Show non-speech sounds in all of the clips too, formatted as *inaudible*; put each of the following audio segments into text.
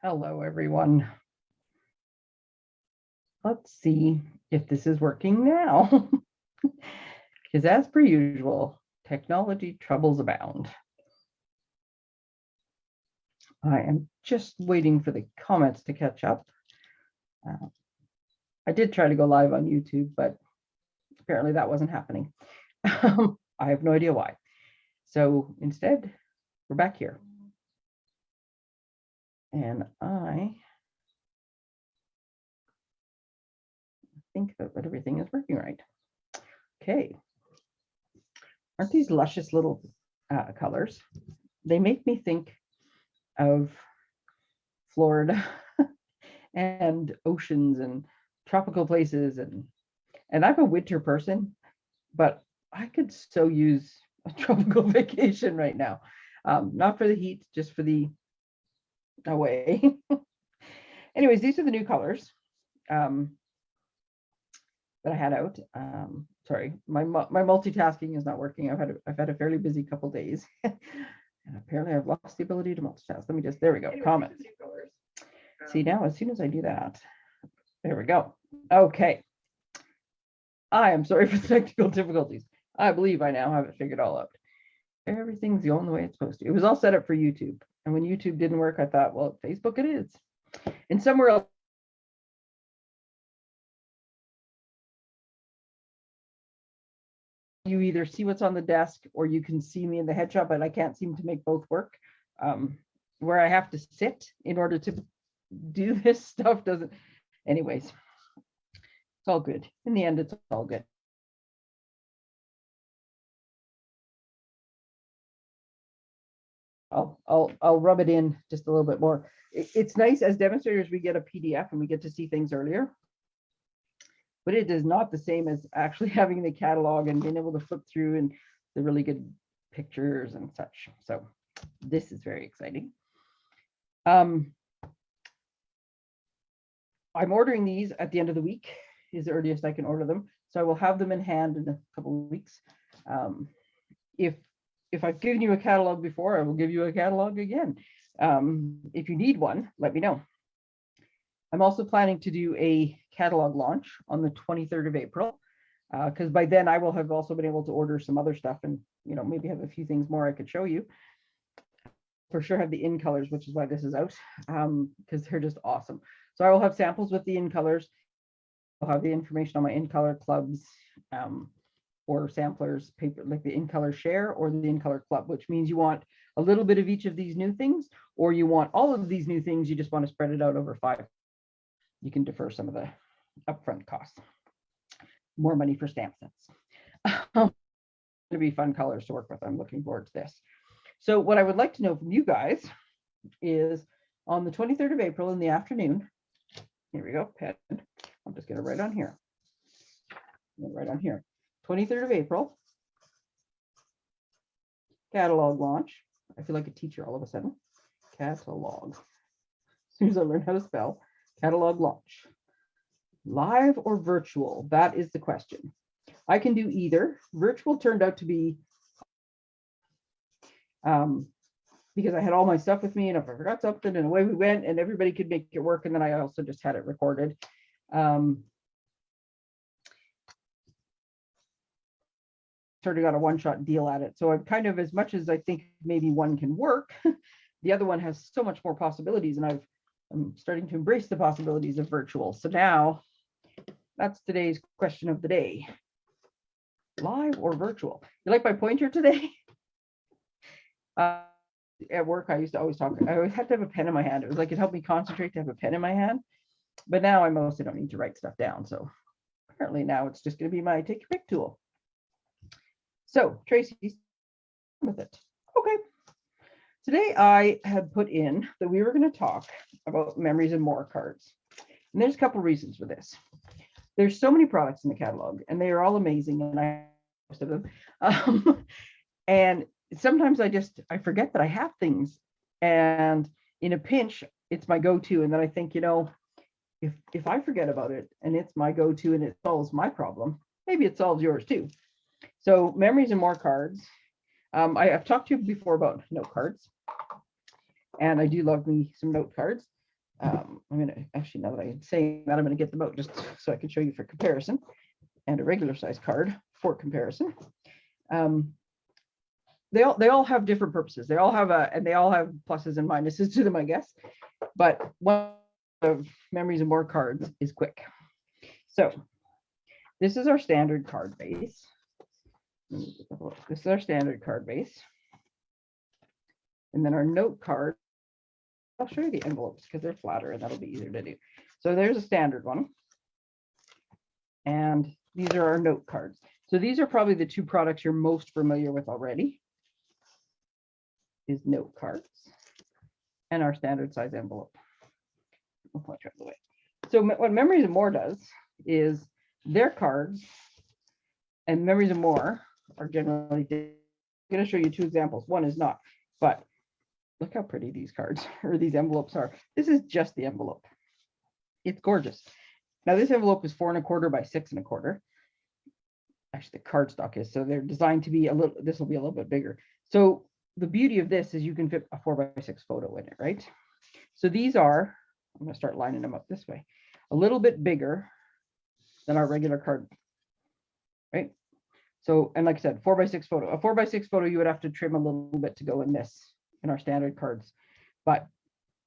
Hello, everyone. Let's see if this is working now. *laughs* Because as per usual, technology troubles abound. I am just waiting for the comments to catch up. Uh, I did try to go live on YouTube, but apparently that wasn't happening. *laughs* I have no idea why. So instead, we're back here. And I think that, everything is working right. Okay. Aren't these luscious little uh, colors? They make me think of Florida *laughs* and oceans and tropical places and and I'm a winter person, but I could so use a *laughs* tropical vacation right now. Um, not for the heat, just for the away. *laughs* Anyways, these are the new colors um, that I had out. Um, sorry, my my multitasking is not working. I've had a, I've had a fairly busy couple days, *laughs* and apparently I've lost the ability to multitask. Let me just there we go. Comments. See now, as soon as I do that, there we go. Okay. I am sorry *laughs* for the technical difficulties. I believe I now have it figured all out. Everything's the only way it's supposed to. It was all set up for YouTube. And when YouTube didn't work, I thought, well, Facebook it is. And somewhere else, you either see what's on the desk or you can see me in the headshot, but I can't seem to make both work. Um, where I have to sit in order to do this *laughs* stuff doesn't, anyways, it's all good. In the end, it's all good. I'll, I'll, I'll rub it in just a little bit more. It- it's nice as demonstrators, we get a PDF and we get to see things earlier. But it is not the same as actually *laughs* having the catalog and being able to flip through and the really good pictures and such. So this is very exciting. Um, I'm ordering these at the end of the week is the earliest I can order them. So I will have them in hand in a couple of weeks. Um, if if I've given you a catalog before, I will give you a catalog again. Um, if you need one, let me know. I'm also planning to do a catalog launch on the 23rd of April, because by then I will have also been able to order some other stuff and, you know, maybe have a few things more I could show you. For sure have the in colors, which is why this is out, um, because they're just awesome. So I will have samples with the in colors. I'll have the information on my in color clubs, um, or samplers paper like the in color share or the in color club, which means you want a little bit of each of these new things, or you want all of these new things, you just want to spread it out over five. You can defer some of the upfront costs. More money for stamp sets. *laughs* It'll be fun colors to work with. I'm looking forward to this. So what I would like to know from you guys is on the 23rd of April in the afternoon, here we go, pen. I'm just gonna write on here. Right on here. 23rd of April. Catalog launch. I feel like a teacher all of a sudden. Catalog. *laughs* As soon as I learn how to spell, catalog launch. Live or virtual? That is the question. I can do either. Virtual turned out to be um, because I had all my stuff with me and if I forgot something and away we went and everybody could make it work. And then I also just had it recorded. Um, sort of got a one-shot deal at it. So I'm kind of as much as I think maybe one can work, *laughs* the other one has so much more possibilities and I've I'm starting to embrace the possibilities of virtual. So now that's today's question of the day. Live or virtual? You like my pointer today? *laughs* Uh, at work, I used to always talk, I always had to have a pen in my hand. It was like it helped me concentrate to have a pen in my hand. But now I mostly don't need to write stuff down. So apparently now it's just going to be my take your pick tool. So Tracy, with it. Okay. Today I had put in that we were going to talk about memories and more cards. And there's a couple reasons for this. There's so many products in the catalog and they are all amazing and I most of them. Um, *laughs* and sometimes I just I forget that I have things and in a pinch it's my go-to and then I think you know if if I forget about it and it's my go-to and it solves my problem maybe it solves yours too so memories and more cards um, I have talked to you before about note cards and I do love me some note cards Um, I'm gonna, actually, now that I'm saying that, I'm gonna get them out just so I can show you for comparison and a regular size card for comparison. Um, they all, they all have different purposes. They all have a, and they all have pluses and minuses to them, I guess. But one of memories and more cards is quick. So this is our standard card base. This is our standard card base. And then our note card. I'll show you the envelopes because they're flatter and that'll be easier to do. So there's a standard one. And these are our note cards. So these are probably the two products you're most familiar with already. Is note cards and our standard size envelope. So what Memories and More does is their cards and Memories and More are generally, I'm going to show you two examples. One is not, but look how pretty these cards *laughs* or these envelopes are. This is just the envelope. It's gorgeous. Now this envelope is four and a quarter by six and a quarter. Actually, the cardstock is, so they're designed to be a little, this will be a little bit bigger. So the beauty of this is you can fit a four by six photo in it, right? So these are, I'm gonna start lining them up this way, a little bit bigger than our regular card. Right? So, and like I said, four by six photo, a four by six photo, you would have to trim a little bit to go in this, in our standard cards. But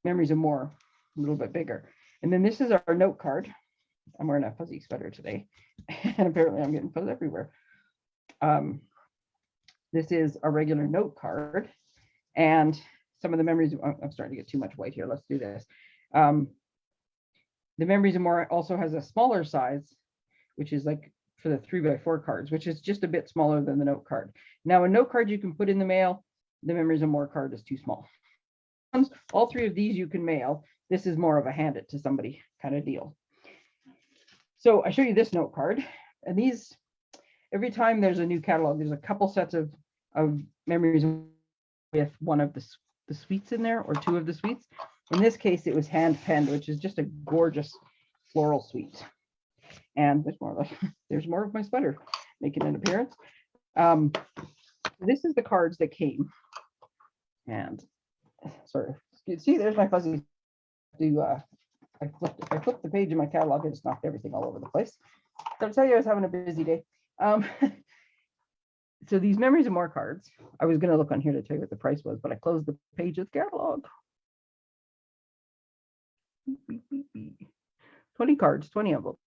memories are more, a little bit bigger. And then this is our note card. I'm wearing a fuzzy sweater today, *laughs* and apparently I'm getting fuzz everywhere. Um, this is a regular note card. And some of the memories, I'm starting to get too much white here. Let's do this. Um, the memories and more also has a smaller size, which is like for the three by four cards, which is just a bit smaller than the note card. Now, a note card you can put in the mail, the memories and more card is too small. All three of these you can mail. This is more of a hand it to somebody kind of deal. So I show you this note card and these, every time there's a new catalog, there's a couple sets of, of memories with one of the, the suites in there or two of the suites. In this case, it was hand penned, which is just a gorgeous floral suite. And there's more, like *laughs* there's more of my sweater making an appearance. Um, this is the cards that came. And sorry, you see, there's my fuzzy. Do uh, I flipped, I flipped the page in my catalog and just knocked everything all over the place. I'll tell you, I was having a busy day. Um, *laughs* so these memories and more cards. I was gonna look on here to tell you what the price was, but I closed the page of the catalog. Beep, beep, beep, beep. Twenty cards, twenty envelopes.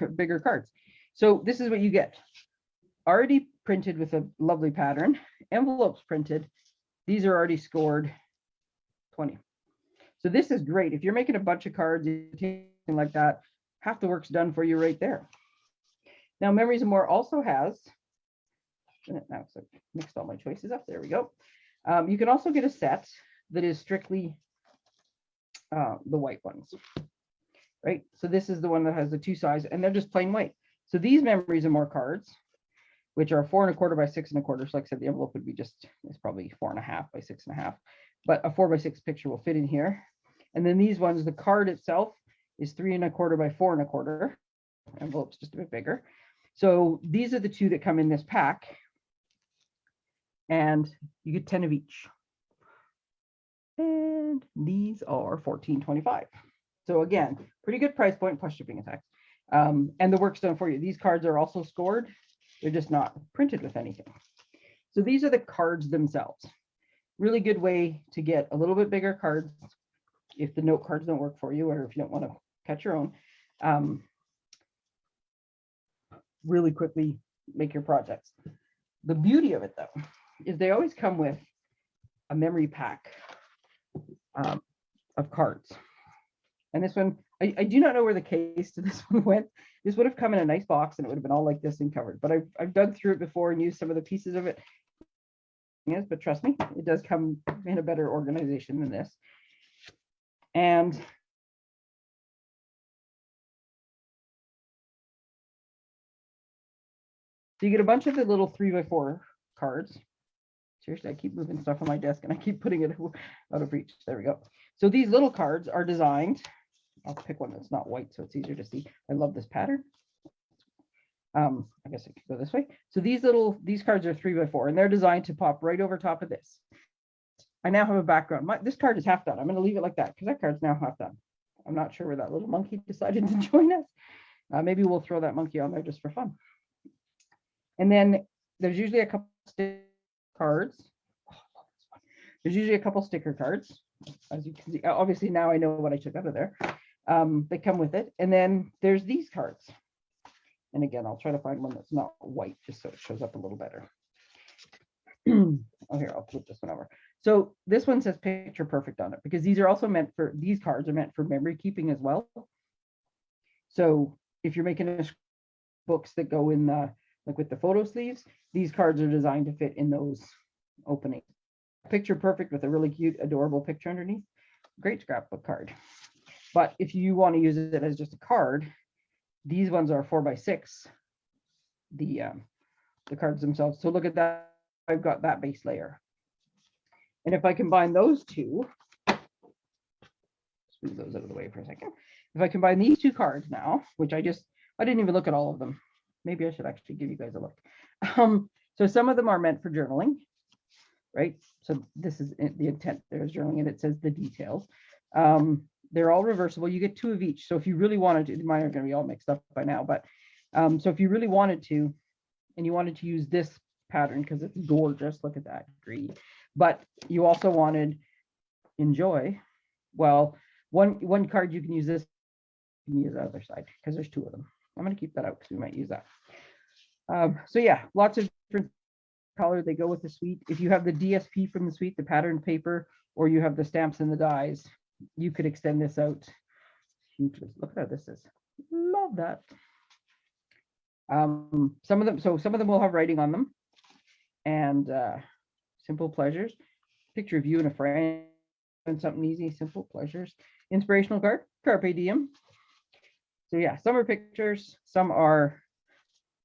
*laughs* Bigger cards. So this is what you get. Already printed with a lovely pattern, envelopes printed. These are already scored 20. So this is great. If you're making a bunch of cards, like that, half the work's done for you right there. Now, Memories More also has, now so mixed all my choices up. There we go. Um, you can also get a set that is strictly uh, the white ones, right? So this is the one that has the two sides, and they're just plain white. So these Memories are More cards, which are four and a quarter by six and a quarter. So like I said, the envelope would be just, it's probably four and a half by six and a half, but a four by six picture will fit in here. And then these ones, the card itself is three and a quarter by four and a quarter. Envelope's just a bit bigger. So these are the two that come in this pack. And you get 10 of each. And these are 14.25. So again, pretty good price point plus shipping and tax. Um, and the work's done for you. These cards are also scored. They're just not printed with anything. So these are the cards themselves. Really good way to get a little bit bigger cards if the note cards don't work for you or if you don't want to cut your own. Um, really quickly make your projects. The beauty of it though, is they always come with a memory pack um, of cards. And this one, I, I do not know where the case to *laughs* this one went. This would have come in a nice box and it would have been all like this and covered, but I've, I've dug through it before and used some of the pieces of it. Yes, but trust me, it does come in a better organization than this. And so you get a bunch of the little three by four cards. Seriously, I keep moving stuff on my desk and I keep putting it *laughs* out of reach. There we go. So these little cards are designed. I'll pick one that's not white so it's easier to see. I love this pattern. Um, I guess I could go this way. So these little, these cards are three by four and they're designed to pop right over top of this. I now have a background. My, this card is half done. I'm going to leave it like that because that card's now half done. I'm not sure where that little monkey *laughs* decided to join us. Uh, maybe we'll throw that monkey on there just for fun. And then there's usually a couple sticker cards. Oh. There's usually a couple sticker cards. As you can see, obviously now I know what I took out of there. Um, they come with it. And then there's these cards. And again, I'll try to find one that's not white just so it shows up a little better. *clears throat* oh, here, I'll flip this one over. So this one says picture perfect on it because these are also meant for, these cards are meant for memory keeping as well. So if you're making a books that go in the, like with the photo sleeves, these cards are designed to fit in those openings. Picture perfect with a really cute, adorable picture underneath. Great scrapbook card. But if you want to use it as just a card, these ones are four by six. The um, the cards themselves. So look at that. I've got that base layer. And if I combine those two, move those out of the way for a second. If I combine these two cards now, which I just, I didn't even look at all of them. Maybe I should actually give you guys a look. *laughs* Um, so some of them are meant for journaling, right? So this is the intent, there's journaling and it says the details. Um, they're all reversible. You get two of each. So if you really wanted to, mine are going to be all mixed up by now, but um, so if you really wanted to, and you wanted to use this pattern because it's gorgeous, look at that green, but you also wanted enjoy. Well, one one card you can use this, you can use the other side because there's two of them. I'm going to keep that out because we might use that. Um, so yeah, lots of different color. They go with the suite. If you have the DSP from the suite, the pattern paper, or you have the stamps and the dies, you could extend this out hugely. Look at how this is. Love that. Um, some of them, so some of them will have writing on them and uh, simple pleasures. Picture of you and a friend and something easy, simple pleasures. Inspirational card, Carpe Diem. So yeah, some are pictures, some are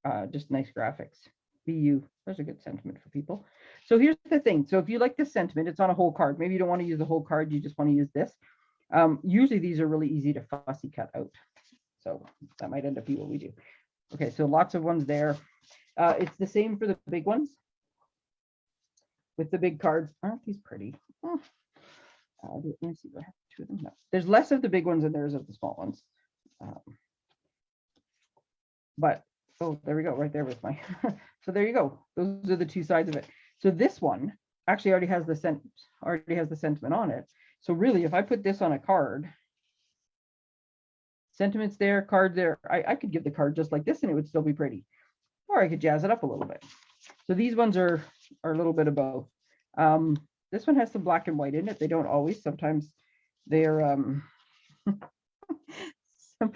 uh, just nice graphics. Be you, there's a good sentiment for people. So here's the thing. So if you like this sentiment, it's on a whole card. Maybe you don't want to use the whole card, you just want to use this. Um, usually these are really easy to fussy cut out. So that might end up being what we do. Okay, so lots of ones there. Uh, it's the same for the big ones. With the big cards, aren't these pretty? Oh. Uh, let me see, have two of them? No. There's less of the big ones than there is of the small ones. Um, but, oh, there we go, right there with my, *laughs* so there you go. Those are the two sides of it. So this one actually already has the sent already has the sentiment on it. So really, if I put this on a card, sentiments there, card there, I, I could give the card just like this and it would still be pretty. Or I could jazz it up a little bit. So these ones are, are a little bit of both. Um, this one has some black and white in it. They don't always, sometimes they're, um, *laughs*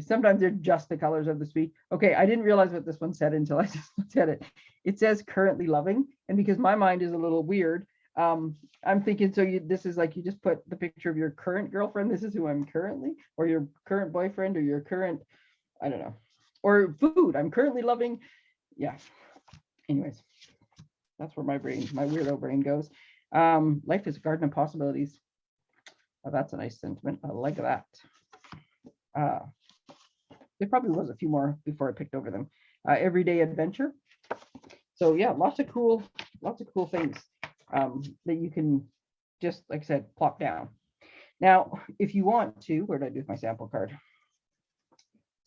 sometimes they're just the colors of the suite. Okay, I didn't realize what this one said until I *laughs* just looked at it. It says currently loving. And because my mind is a little weird, um, I'm thinking, so you, this is like, you just put the picture of your current girlfriend. This is who I'm currently, or your current boyfriend or your current, I don't know, or food. I'm currently loving. Yeah. Anyways, that's where my brain, my weirdo brain goes. Um, life is a garden of possibilities. Oh, that's a nice sentiment. I like that. Uh, there probably was a few more before I picked over them. Uh, everyday adventure. So yeah, lots of cool, lots of cool things um, that you can just, like I said, plop down. Now, if you want to, where did I do with my sample card?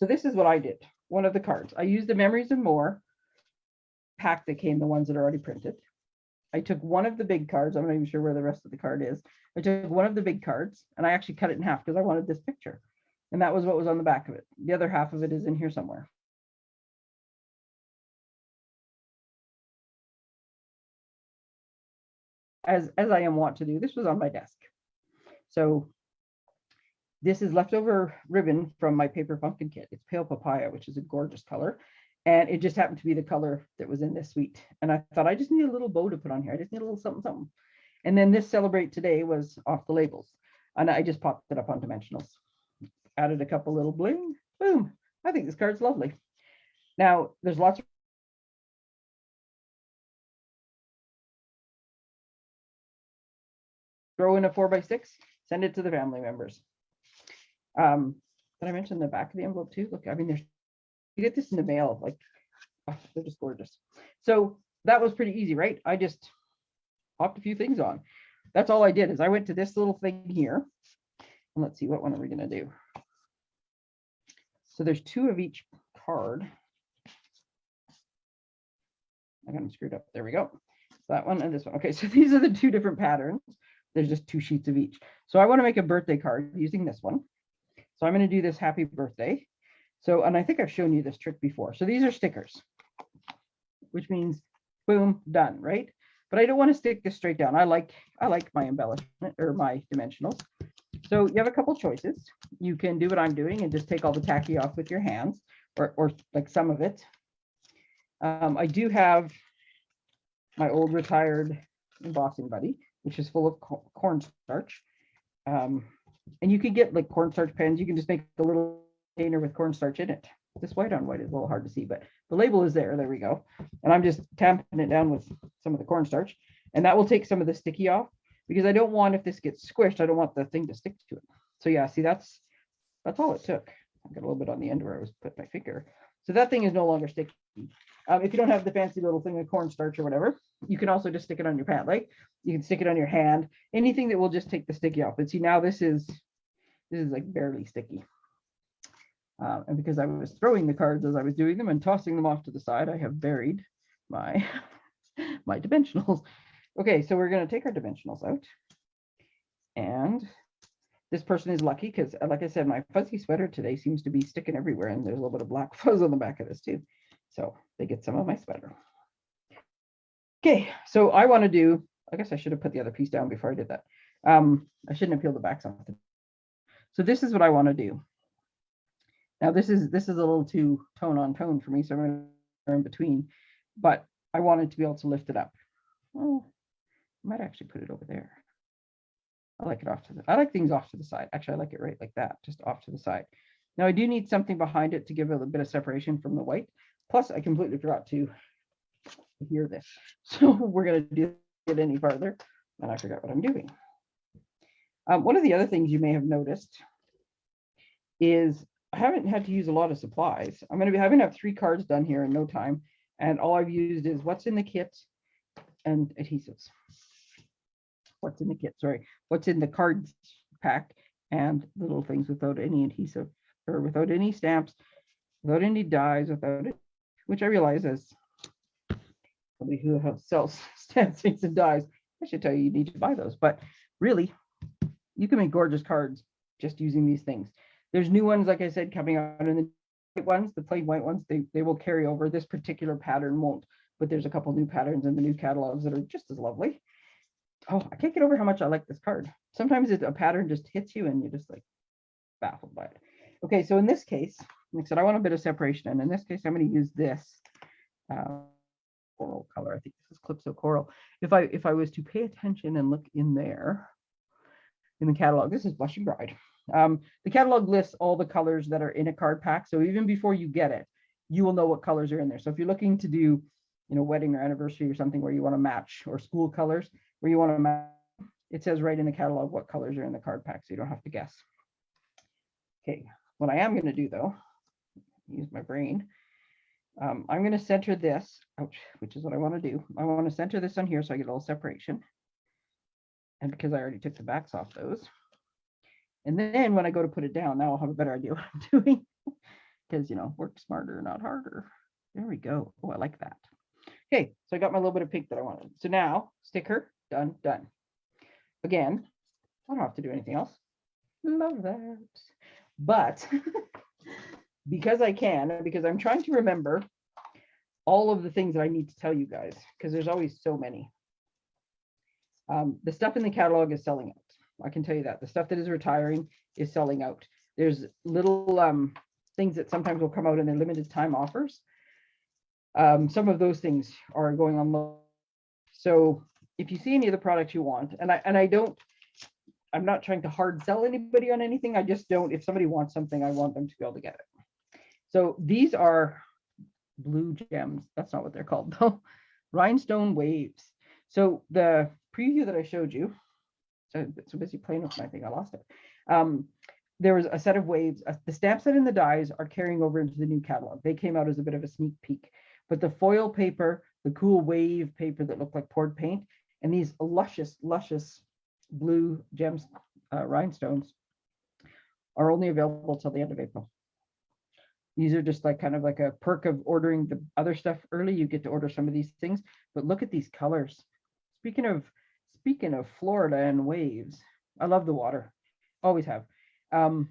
So this is what I did. One of the cards. I used the Memories and More pack that came, the ones that are already printed. I took one of the big cards. I'm not even sure where the rest of the card is. I took one of the big cards and I actually cut it in half because I wanted this picture. And that was what was on the back of it. The other half of it is in here somewhere. As, as I am wont to do, this was on my desk. So this is leftover ribbon from my paper pumpkin kit. It's pale papaya, which is a gorgeous color. And it just happened to be the color that was in this suite. And I thought I just need a little bow to put on here. I just need a little something, something. And then this celebrate today was off the labels. And I just popped it up on dimensionals. Added a couple little bling, boom. I think this card's lovely. Now there's lots of throw in a four by six, send it to the family members. Um, did I mention the back of the envelope too? Look, I mean, there's you get this in the mail, like, oh, they're just gorgeous. So that was pretty easy, right? I just popped a few things on. That's all I did is I went to this little thing here. And let's see, what one are we gonna do? So there's two of each card. I got them screwed up. There we go. So That one and this one. Okay, so *laughs* these are the two different patterns. There's just two sheets of each. So I want to make a birthday card using this one. So I'm going to do this happy birthday. So, and I think I've shown you this trick before. So these are stickers, which means boom, done, right? But I don't want to stick this straight down. I like, I like my embellishment or my dimensionals. So you have a couple choices. You can do what I'm doing and just take all the tacky off with your hands or, or like some of it. Um, I do have my old retired embossing buddy, which is full of co- cornstarch. Um, and you can get like cornstarch pens. You can just make a little container with cornstarch in it. This white on white is a little hard to see, but the label is there. There we go. And I'm just tamping it down with some of the cornstarch. And that will take some of the sticky off because I don't want, if this gets squished, I don't want the thing to stick to it. So yeah, see, that's that's all it took. I got a little bit on the end where I was put my finger. So that thing is no longer sticky. Um, if you don't have the fancy little thing of cornstarch or whatever, you can also just stick it on your pant leg. You can stick it on your hand, anything that will just take the sticky off. But see, now this is this is like barely sticky. Uh, and because I was throwing the cards as I was doing them and tossing them off to the side, I have buried my *laughs* my dimensionals. Okay, so we're going to take our dimensionals out. And this person is lucky because, like I said, my fuzzy sweater today seems to be sticking everywhere, and there's a little bit of black *laughs* fuzz on the back of this too. So they get some of my sweater. Okay, so I want to do, I guess I should have put the other piece down before I did that. Um, I shouldn't have peeled the backs off. So this is what I want to do. Now this is this is a little too tone on tone for me, so I'm in between, but I wanted to be able to lift it up. I might actually put it over there. I like it off to the, I like things off to the side. Actually, I like it right like that, just off to the side. Now I do need something behind it to give it a bit of separation from the white. Plus, I completely forgot to hear this. *laughs* So we're going to do it any farther, and I forgot what I'm doing. Um, one of the other things you may have noticed is I haven't had to use a lot of supplies. I'm going to be having to have three cards done here in no time. And all I've used is what's in the kit and adhesives. What's in the kit, sorry, what's in the cards pack and little things without any adhesive or without any stamps, without any dies, without it, which I realize as somebody who sells *laughs* stamps things and dies, I should tell you you need to buy those. But really, you can make gorgeous cards just using these things. There's new ones, like I said, coming out in the white ones, the plain white ones, they, they will carry over. This particular pattern won't, but there's a couple new patterns in the new catalogs that are just as lovely. Oh, I can't get over how much I like this card. Sometimes it's a pattern just hits you and you're just like baffled by it. Okay, so in this case, like I said, I want a bit of separation. And in this case, I'm going to use this uh, coral color. I think this is Calypso Coral. If I if I was to pay attention and look in there, in the catalog, this is Blushing Bride. Um, the catalog lists all the colors that are in a card pack. So even before you get it, you will know what colors are in there. So if you're looking to do, you know, wedding or anniversary or something where you want to match or school colors where you want to match, it says right in the catalog what colors are in the card pack. So you don't have to guess. Okay, what I am going to do though, use my brain. Um, I'm going to center this, which is what I want to do. I want to center this on here so I get a little separation. And because I already took the backs off those. And then when I go to put it down, now I'll have a better idea *laughs* what I'm doing. Because, you know, work smarter, not harder. There we go. Oh, I like that. Okay, so I got my little bit of pink that I wanted. So now, sticker, done, done. Again, I don't have to do anything else. Love that. But *laughs* because I can, because I'm trying to remember all of the things that I need to tell you guys, because there's always so many. Um, the stuff in the catalog is selling out. I can tell you that. The stuff that is retiring is selling out. There's little um, things that sometimes will come out in their limited time offers. Um, some of those things are going on. So if you see any of the products you want, and I and I don't, I'm not trying to hard sell anybody on anything. I just don't, if somebody wants something, I want them to be able to get it. So these are blue gems. That's not what they're called *laughs* though. Rhinestone waves. So the preview that I showed you, so, so busy playing with my thing, I lost it. Um, there was a set of waves. uh, The stamp set and the dies are carrying over into the new catalog. They came out as a bit of a sneak peek. But the foil paper, the cool wave paper that looked like poured paint, and these luscious, luscious blue gems, uh, rhinestones are only available till the end of April. These are just like kind of like a perk of ordering the other stuff early. You get to order some of these things, but look at these colors. Speaking of, speaking of Florida and waves, I love the water, always have. Um,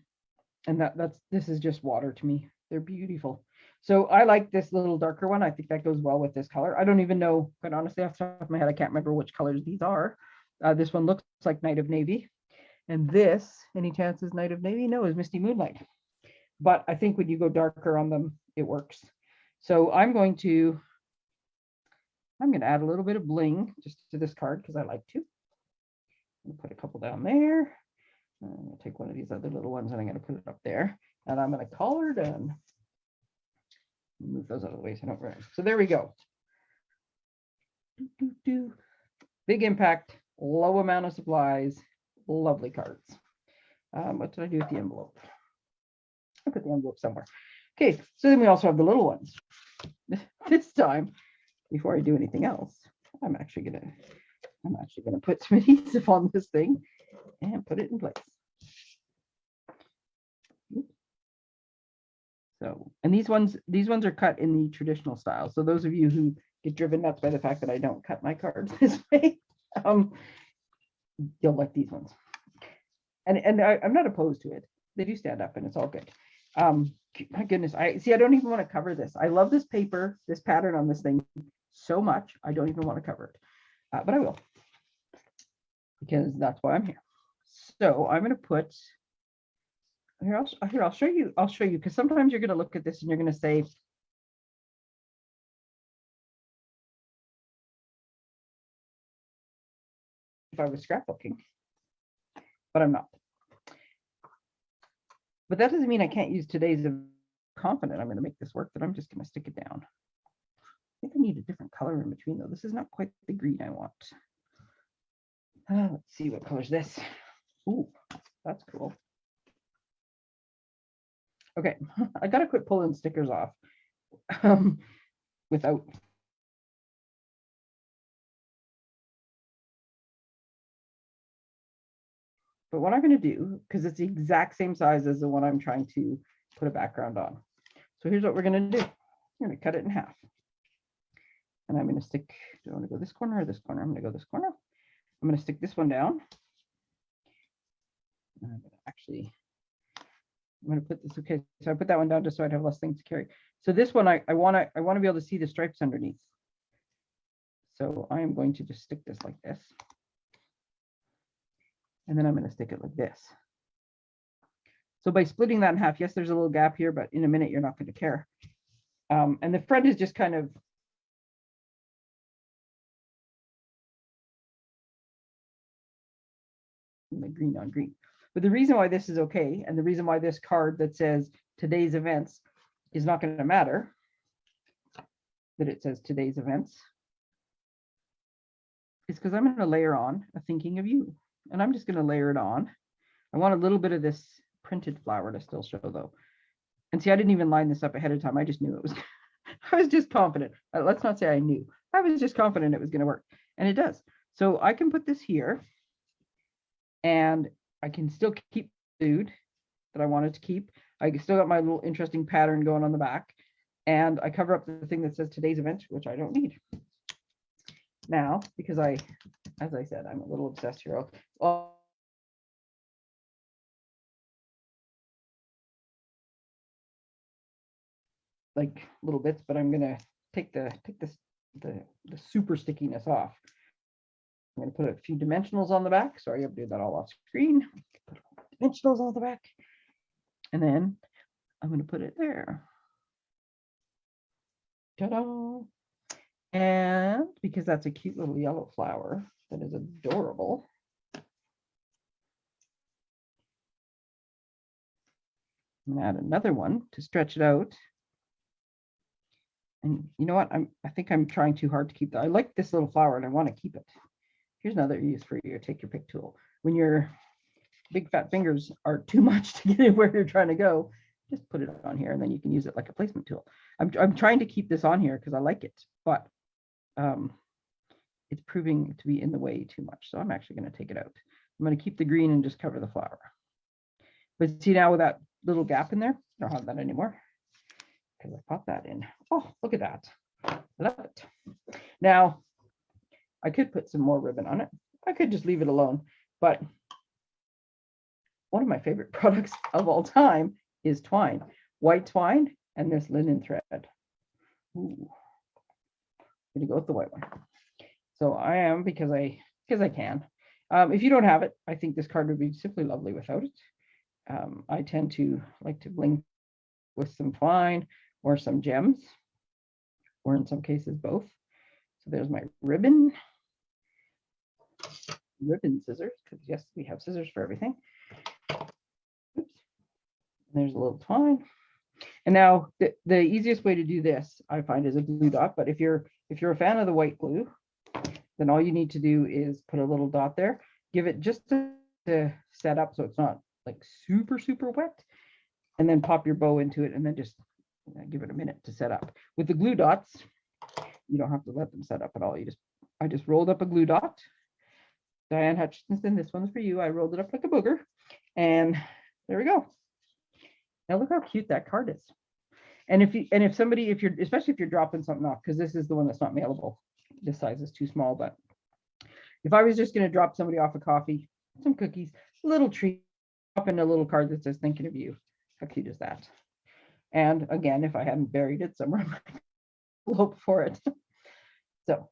and that that's this is just water to me. They're beautiful. So I like this little darker one. I think that goes well with this color. I don't even know, quite honestly, off the top of my head, I can't remember which colors these are. Uh, this one looks like Night of Navy. And this, any chances Night of Navy? No, is Misty Moonlight. But I think when you go darker on them, it works. So I'm going to, I'm going to add a little bit of bling just to this card because I like to. Put a couple down there. I'm gonna take one of these other little ones and I'm gonna put it up there. And I'm gonna call her done. Move those out of the way so I don't run. So there we go. Doo, doo, doo. Big impact, low amount of supplies, lovely cards. Um, what did I do with the envelope? I put the envelope somewhere. Okay, so then we also have the little ones. *laughs* This time, before I do anything else, I'm actually gonna, I'm actually gonna put some *laughs* adhesive on this thing and put it in place. So, and these ones, these ones are cut in the traditional style. So those of you who get driven nuts by the fact that I don't cut my cards *laughs* this way, um, you'll like these ones. And, and I, I'm not opposed to it. They do stand up and it's all good. Um, my goodness, I see, I don't even want to cover this. I love this paper, this pattern on this thing so much. I don't even want to cover it, uh, but I will. Because that's why I'm here. So I'm going to put here, I'll, here, I'll show you, I'll show you, because sometimes you're gonna look at this and you're gonna say. If I was scrapbooking. But I'm not. But that doesn't mean I can't use today's confident I'm gonna make this work, but I'm just gonna stick it down. I think I need a different color in between though. This is not quite the green I want. Uh, let's see what color's this. Ooh, that's cool. Okay, *laughs* I gotta quit pulling stickers off. *laughs* Um, without. But what I'm gonna do, because it's the exact same size as the one I'm trying to put a background on. So here's what we're gonna do. I'm gonna cut it in half. And I'm gonna stick, do I wanna go this corner or this corner? I'm gonna go this corner. I'm gonna stick this one down. And I'm I'm gonna put this, okay, so I put that one down just so I'd have less things to carry. So this one, I, I wanna, I wanna be able to see the stripes underneath. So I am going to just stick this like this. And then I'm gonna stick it like this. So by splitting that in half, yes, there's a little gap here, but in a minute, you're not gonna care. Um, and the front is just kind of the green on green. But the reason why this is okay, and the reason why this card that says today's events is not going to matter, that it says today's events, is because I'm going to layer on a thinking of you. And I'm just going to layer it on. I want a little bit of this printed flower to still show though. And see, I didn't even line this up ahead of time. I just knew it was, *laughs* I was just confident. Uh, Let's not say I knew. I was just confident it was going to work. And it does. So I can put this here and I can still keep food that I wanted to keep. I still got my little interesting pattern going on the back. And I cover up the thing that says today's event, which I don't need. Now, because I, as I said, I'm a little obsessed here. I'll- like little bits, but I'm gonna take the, take this, the, the super stickiness off. I'm gonna put a few dimensionals on the back. Sorry, I'm doing that all off screen. Put Dimensionals on the back. And then I'm gonna put it there. Ta-da. And because that's a cute little yellow flower that is adorable. I'm gonna add another one to stretch it out. And you know what? I'm, I think I'm trying too hard to keep that. I like this little flower and I want to keep it. Here's another use for your take your pick tool. When you're big fat fingers are too much to get *laughs* it where you're trying to go, just put it on here and then you can use it like a placement tool. I'm, I'm trying to keep this on here because I like it, but um, it's proving to be in the way too much. So I'm actually going to take it out. I'm going to keep the green and just cover the flower. But see now with that little gap in there, I don't have that anymore because I popped that in. Oh, look at that. I love it. Now, I could put some more ribbon on it. I could just leave it alone, but one of my favorite *laughs* products of all time is twine, white twine and this linen thread. Ooh. Gonna go with the white one. So I am because I because I can. Um, if you don't have it, I think this card would be simply lovely without it. Um, I tend to like to bling with some twine or some gems, or in some cases both. So there's my ribbon, ribbon scissors, because yes, we have scissors for everything. Oops. There's a little twine. And now the, the easiest way to do this, I find, is a glue dot. But if you're if you're a fan of the white glue, then all you need to do is put a little dot there, give it just to, to set up so it's not like super, super wet, and then pop your bow into it and then just uh, give it a minute to set up. With the glue dots, you don't have to let them set up at all. You just, I just rolled up a glue dot. Diane Hutchinson, this one's for you. I rolled it up like a booger and there we go. Now look how cute that card is. And if you, and if somebody, if you're, especially if you're dropping something off, because this is the one that's not mailable, this size is too small, but if I was just going to drop somebody off a coffee, some cookies, a little treat, drop in a little card that says thinking of you. How cute is that? And again, if I hadn't buried it somewhere, *laughs* hope for it. So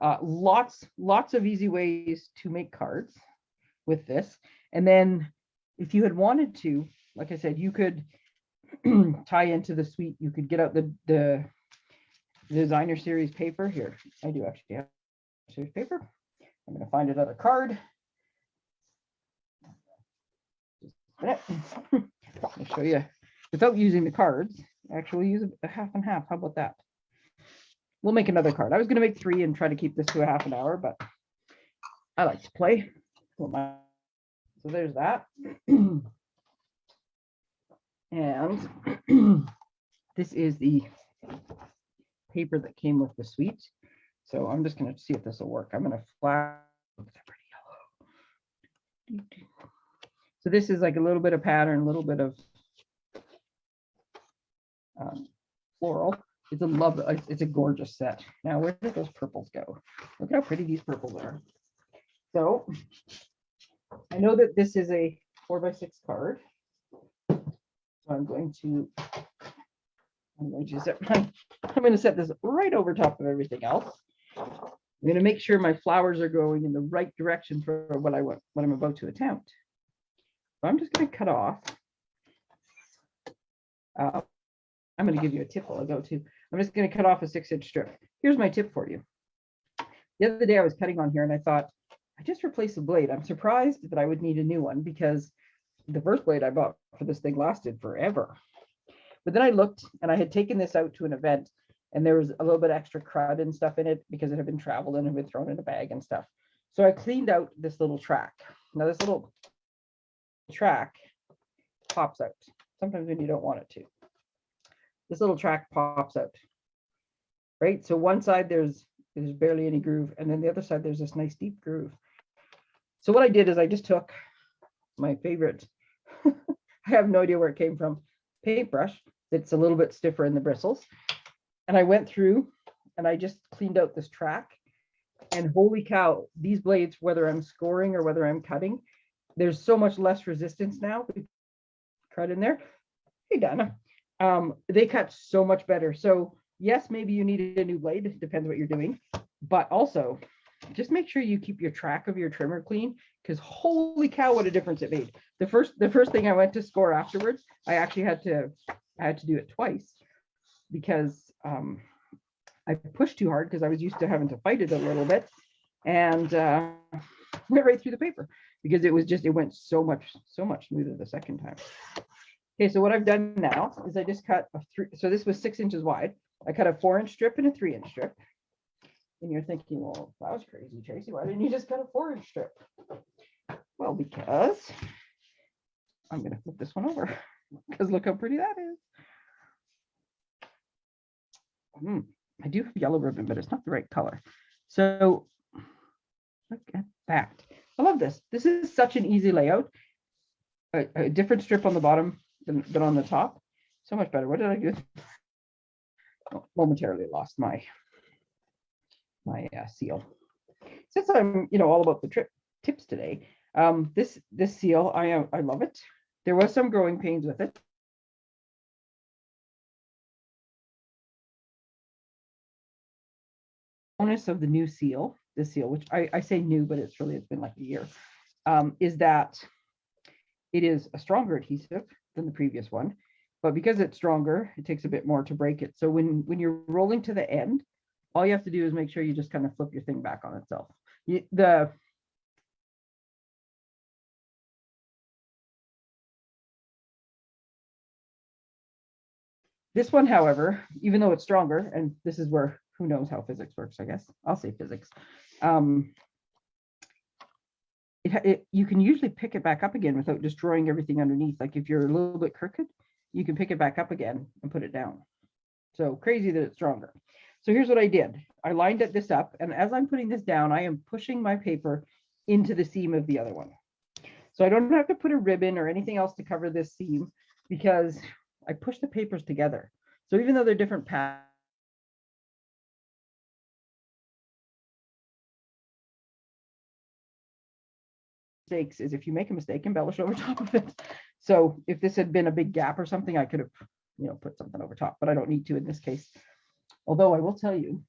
uh, lots, lots of easy ways to make cards with this. And then if you had wanted to, like I said, you could *clears throat* tie into the suite, you could get out the, the designer series paper here. I do actually have series paper. I'm going to find another card. *laughs* Let me show you without using the cards. Actually, use a half and half. How about that? We'll make another card. I was going to make three and try to keep this to a half an hour, but I like to play. So there's that. *clears throat* and *clears throat* this is the paper that came with the suite. So I'm just going to see if this will work. I'm going to flash. So this is like a little bit of pattern, a little bit of um, floral. It's a love. It's a gorgeous set. Now, where did those purples go? Look at how pretty these purples are. So I know that this is a four by six card. So I'm going to I'm going to set my, I'm going to set this right over top of everything else. I'm going to make sure my flowers are going in the right direction for what I want, what I'm about to attempt. So I'm just going to cut off. Uh, I'm going to give you a tip while I go to. I'm just going to cut off a six inch strip. Here's my tip for you. The other day I was cutting on here and I thought, I just replaced the blade. I'm surprised that I would need a new one because the first blade I bought for this thing lasted forever. But then I looked and I had taken this out to an event and there was a little bit extra crud and stuff in it because it had been traveled and had been thrown in a bag and stuff. So I cleaned out this little track. Now this little track pops out sometimes when you don't want it to. This little track pops out, right? So one side there's there's barely any groove and then the other side there's this nice deep groove. So what I did is I just took my favorite, *laughs* I have no idea where it came from, paintbrush that's a little bit stiffer in the bristles. And I went through and I just cleaned out this track and holy cow, these blades, whether I'm scoring or whether I'm cutting, there's so much less resistance now. Cut in there. Hey, Donna. Um, they cut so much better. So yes, maybe you need a new blade, depends what you're doing, but also just make sure you keep your track of your trimmer clean because holy cow, what a difference it made. The first the first thing I went to score afterwards, I actually had to I had to do it twice because um, I pushed too hard because I was used to having to fight it a little bit and uh, *laughs* went right through the paper because it was just, it went so much, so much smoother the second time. Okay, so what I've done now is I just cut a three, so this was six inches wide. I cut a four inch strip and a three inch strip. And you're thinking, well, that was crazy, Tracy. Why didn't you just cut a four inch strip? Well, because I'm gonna flip this one over, *laughs* because look how pretty that is. Hmm, I do have yellow ribbon, but it's not the right color. So look at that. I love this. This is such an easy layout. A, a different strip on the bottom than, than on the top. So much better. What did I do? Oh, Momentarily lost my my uh, seal. Since I'm, you know, all about the trip tips today, um, this this seal, I am I love it. There was some growing pains with it. Bonus of the new seal, this seal, which I, I say new, but it's really it's been like a year, um, is that it is a stronger adhesive than the previous one, but because it's stronger, it takes a bit more to break it. So when when you're rolling to the end, all you have to do is make sure you just kind of flip your thing back on itself. You, the This one, however, even though it's stronger, and this is where who knows how physics works, I guess. I'll say physics. Um, it, it, you can usually pick it back up again without destroying everything underneath. Like if you're a little bit crooked, you can pick it back up again and put it down. So crazy that it's stronger. So here's what I did. I lined it this up, and as I'm putting this down, I am pushing my paper into the seam of the other one. So I don't have to put a ribbon or anything else to cover this seam because I push the papers together. So even though they're different paths, mistakes is if you make a mistake, embellish over *laughs* top of it. So if this had been a big gap or something, I could have, you know, put something over top, but I don't need to in this case. Although I will tell you,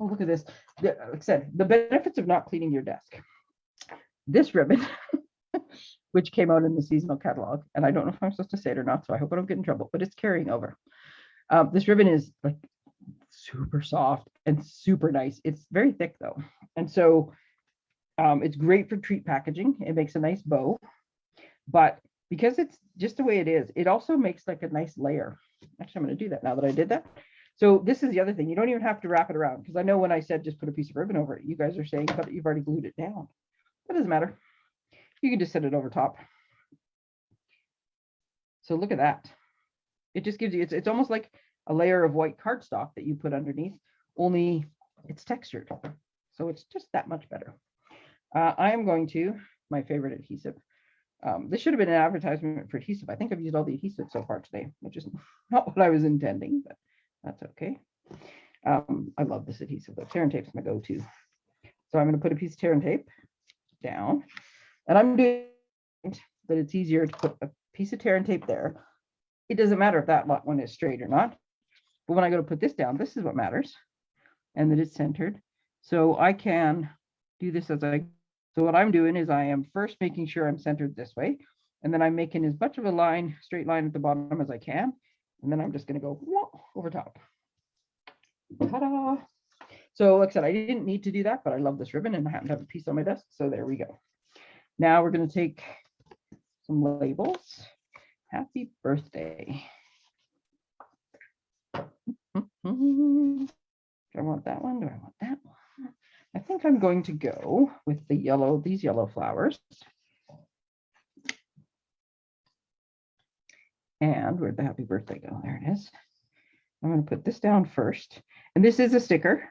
oh, look at this. Like I said, the benefits of not cleaning your desk. This ribbon, *laughs* which came out in the seasonal catalog, and I don't know if I'm supposed to say it or not, so I hope I don't get in trouble, but it's carrying over. Um, this ribbon is like super soft and super nice. It's very thick though. And so um, it's great for treat packaging. It makes a nice bow, but because it's just the way it is, it also makes like a nice layer. Actually, I'm going to do that now that I did that. So this is the other thing. You don't even have to wrap it around because I know when I said just put a piece of ribbon over it, you guys are saying, but you've already glued it down. That doesn't matter. You can just set it over top. So look at that. It just gives you, it's, it's almost like a layer of white cardstock that you put underneath, only it's textured. So it's just that much better. Uh, I am going to, my favorite adhesive. Um, this should have been an advertisement for adhesive. I think I've used all the adhesive so far today, which is *laughs* not what I was intending, but that's okay. Um, I love this adhesive. The Tear and tape is my go-to. So I'm going to put a piece of Tear and Tape down, and I'm doing that it's easier to put a piece of Tear and Tape there. It doesn't matter if that one is straight or not, but when I go to put this down, this is what matters, and that it's centered. So I can do this as I so what I'm doing is I am first making sure I'm centered this way, and then I'm making as much of a line, straight line at the bottom as I can. And then I'm just gonna go over top. Ta-da! So like I said, I didn't need to do that, but I love this ribbon and I happen to have a piece on my desk. So there we go. Now we're gonna take some labels. Happy birthday. *laughs* Do I want that one? Do I want that one? I think I'm going to go with the yellow, these yellow flowers. And where'd the happy birthday go? There it is. I'm going to put this down first. And this is a sticker.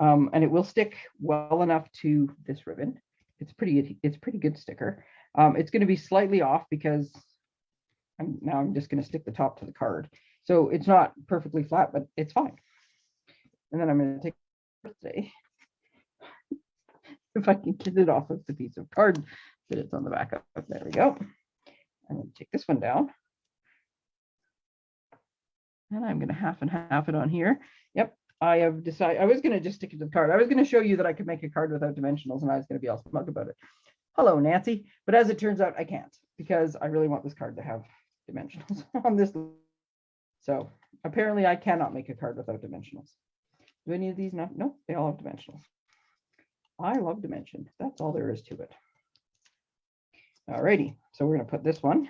Um, and it will stick well enough to this ribbon. It's pretty, it's pretty good sticker. Um, it's going to be slightly off because I'm now I'm just going to stick the top to the card. So it's not perfectly flat, but it's fine. And then I'm going to take birthday if I can get it off of the piece of card that it's on the back of. There we go. I'm going to take this one down. And I'm going to half and half it on here. Yep, I have decided, I was going to just stick it to the card. I was going to show you that I could make a card without dimensionals and I was going to be all smug about it. Hello, Nancy. But as it turns out, I can't because I really want this card to have dimensionals *laughs* on this. So apparently I cannot make a card without dimensionals. Do any of these not? Nope, they all have dimensionals. I love dimension. That's all there is to it. Alrighty, so we're gonna put this one.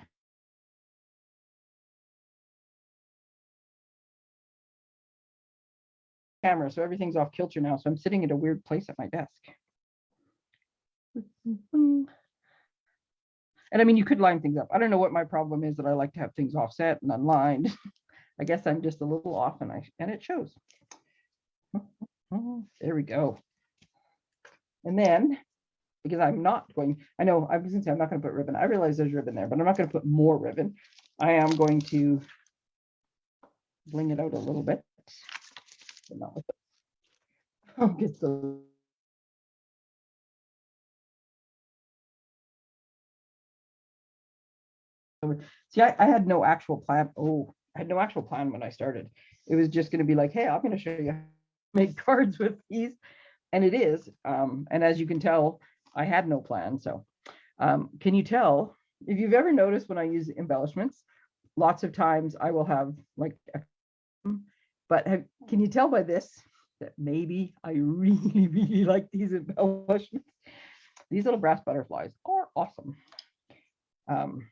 Camera, so everything's off kilter now, so I'm sitting at a weird place at my desk. And I mean, you could line things up. I don't know what my problem is that I like to have things offset and unlined. *laughs* I guess I'm just a little off and I, and it shows. *laughs* There we go. And then, because I'm not going, I know I was gonna say I'm not gonna put ribbon. I realize there's ribbon there, but I'm not gonna put more ribbon. I am going to bling it out a little bit. but not with *laughs* I'll get the See, I, I had no actual plan. Oh, I had no actual plan when I started. It was just gonna be like, hey, I'm gonna show you how to make *laughs* cards with these. And it is. Um, and as you can tell, I had no plan. So um, can you tell if you've ever noticed when I use embellishments, lots of times I will have like, but have, can you tell by this that maybe I *laughs* really, really like these embellishments? These little brass butterflies are awesome. Um,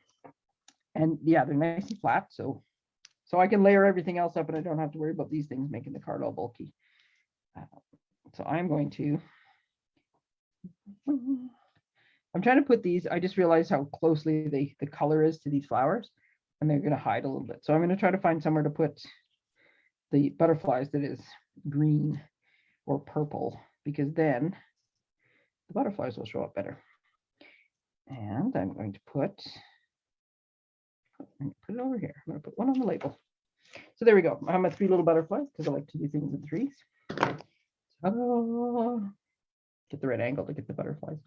and yeah, they're nice and flat, so so I can layer everything else up and I don't have to worry about these things making the card all bulky. Uh, So I'm going to. I'm trying to put these, I just realized how closely the, the color is to these flowers and they're gonna hide a little bit. So I'm gonna try to find somewhere to put the butterflies that is green or purple, because then the butterflies will show up better. And I'm going to put put it over here. I'm gonna put one on the label. So there we go. I have my three little butterflies because I like to do things in threes. Ta-da. Get the right angle to get the butterflies.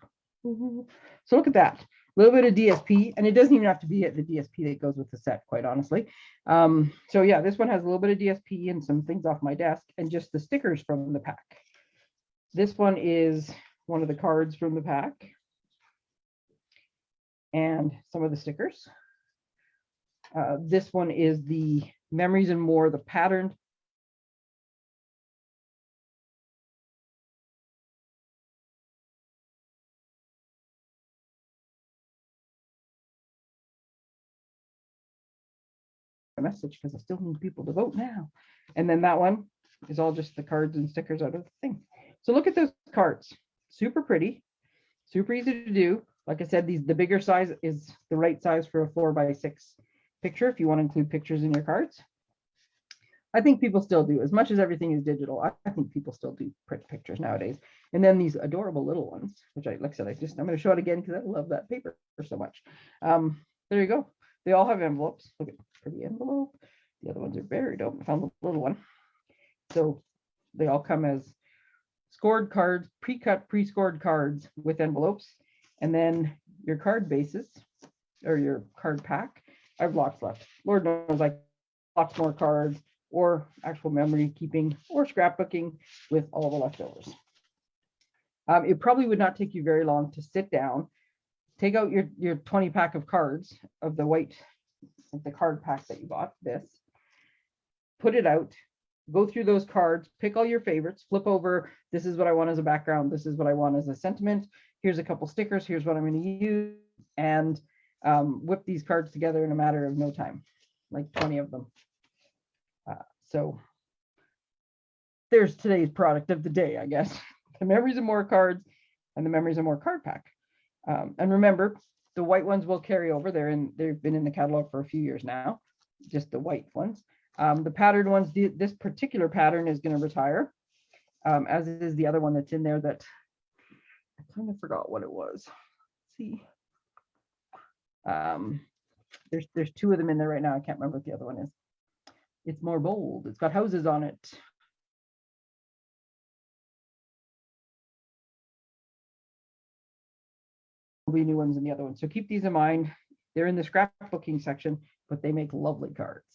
So look at that. A little bit of DSP, and it doesn't even have to be at the DSP that goes with the set, quite honestly. Um, so yeah, this one has a little bit of DSP and some things off my desk and just the stickers from the pack. This one is one of the cards from the pack. And some of the stickers. Uh, this one is the memories and more, the patterned. Message because I still need people to vote now. And then that one is all just the cards and stickers out of the thing. So look at those cards. Super pretty, super easy to do. Like I said, these the bigger size is the right size for a four by six picture if you want to include pictures in your cards. I think people still do, as much as everything is digital, I think people still do print pictures nowadays. And then these adorable little ones, which I, like I said, I just, I'm gonna show it again because I love that paper so much. Um, there you go. They all have envelopes. Look at pretty envelope. The other ones are very dope. I found the little one. So they all come as scored cards, pre-cut, pre-scored cards with envelopes. And then your card bases or your card pack I have lots left. Lord knows I lots more cards or actual memory keeping or scrapbooking with all the leftovers. Um, it probably would not take you very long to sit down, take out your, your 20 pack of cards of the white, the card pack that you bought, this, put it out, go through those cards, pick all your favorites, flip over, this is what I want as a background, this is what I want as a sentiment, here's a couple stickers, here's what I'm going to use, and um, whip these cards together in a matter of no time, like 20 of them. Uh, so there's today's product of the day, I guess. *laughs* The memories and more cards and the memories and more card pack. Um, and remember, the white ones will carry over. They're in, they've been in the catalog for a few years now, just the white ones. Um, the patterned ones, the- this particular pattern is going to retire, um, as is the other one that's in there that I kind of forgot what it was. Let's see. Um, there's there's two of them in there right now. I can't remember what the other one is. It's more bold. It's got houses on it. Be new ones in the other one. So keep these in mind. They're in the scrapbooking section, but they make lovely cards.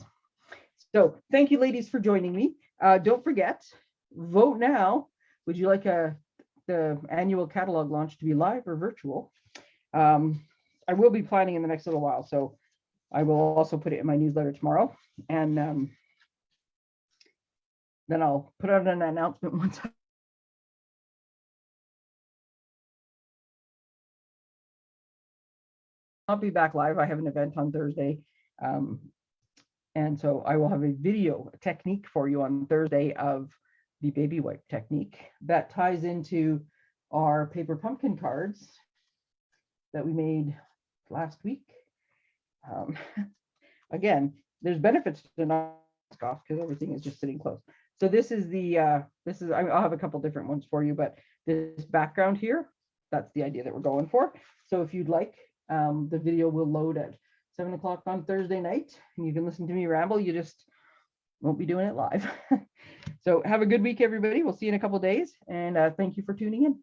So thank you, ladies, for joining me. Uh, don't forget, vote now. Would you like a the annual catalog launch to be live or virtual? Um, I will be planning in the next little while, so I will also put it in my newsletter tomorrow. And um, then I'll put out an announcement *laughs* once. I'll be back live. I have an event on Thursday. Um, and so I will have a video technique for you on Thursday of the baby wipe technique that ties into our paper pumpkin cards that we made last week. Um, *laughs* Again, there's benefits to not off because everything is just sitting close. So this is the, uh, this is, I'll have a couple different ones for you, but this background here, that's the idea that we're going for. So if you'd like, um, the video will load at seven o'clock on Thursday night and you can listen to me ramble. You just won't be doing it live. *laughs* So have a good week, everybody. We'll see you in a couple days and, uh, thank you for tuning in.